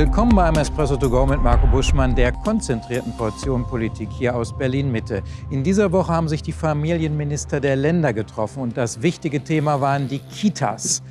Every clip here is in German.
Willkommen beim Espresso to go mit Marco Buschmann, der konzentrierten Portion Politik hier aus Berlin-Mitte. In dieser Woche haben sich die Familienminister der Länder getroffen und das wichtige Thema waren die Kitas.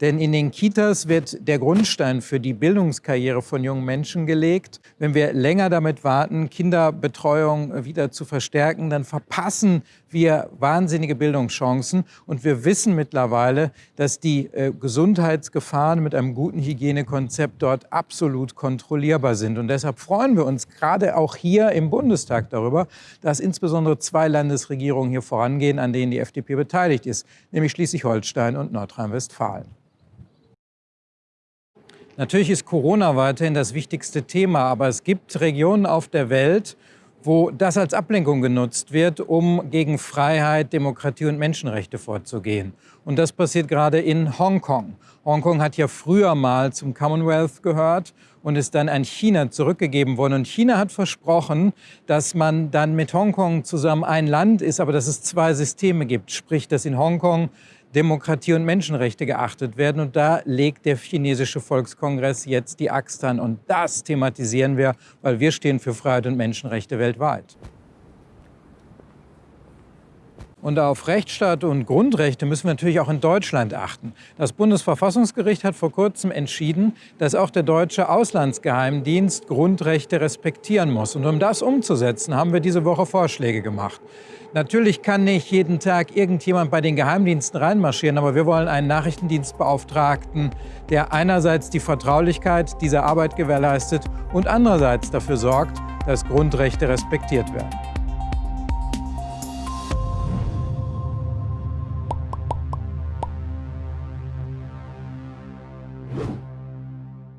Denn in den Kitas wird der Grundstein für die Bildungskarriere von jungen Menschen gelegt. Wenn wir länger damit warten, Kinderbetreuung wieder zu verstärken, dann verpassen wir wahnsinnige Bildungschancen. Und wir wissen mittlerweile, dass die äh, Gesundheitsgefahren mit einem guten Hygienekonzept dort absolut kontrollierbar sind. Und deshalb freuen wir uns gerade auch hier im Bundestag darüber, dass insbesondere zwei Landesregierungen hier vorangehen, an denen die FDP beteiligt ist, nämlich Schleswig-Holstein und Nordrhein-Westfalen. Natürlich ist Corona weiterhin das wichtigste Thema, aber es gibt Regionen auf der Welt, wo das als Ablenkung genutzt wird, um gegen Freiheit, Demokratie und Menschenrechte vorzugehen. Und das passiert gerade in Hongkong. Hongkong hat ja früher mal zum Commonwealth gehört und ist dann an China zurückgegeben worden. Und China hat versprochen, dass man dann mit Hongkong zusammen ein Land ist, aber dass es zwei Systeme gibt. Sprich, dass in Hongkong Demokratie und Menschenrechte geachtet werden. Und da legt der chinesische Volkskongress jetzt die Axt an. Und das thematisieren wir, weil wir stehen für Freiheit und Menschenrechte weltweit. Und auf Rechtsstaat und Grundrechte müssen wir natürlich auch in Deutschland achten. Das Bundesverfassungsgericht hat vor kurzem entschieden, dass auch der deutsche Auslandsgeheimdienst Grundrechte respektieren muss. Und um das umzusetzen, haben wir diese Woche Vorschläge gemacht. Natürlich kann nicht jeden Tag irgendjemand bei den Geheimdiensten reinmarschieren, aber wir wollen einen Nachrichtendienstbeauftragten, der einerseits die Vertraulichkeit dieser Arbeit gewährleistet und andererseits dafür sorgt, dass Grundrechte respektiert werden. you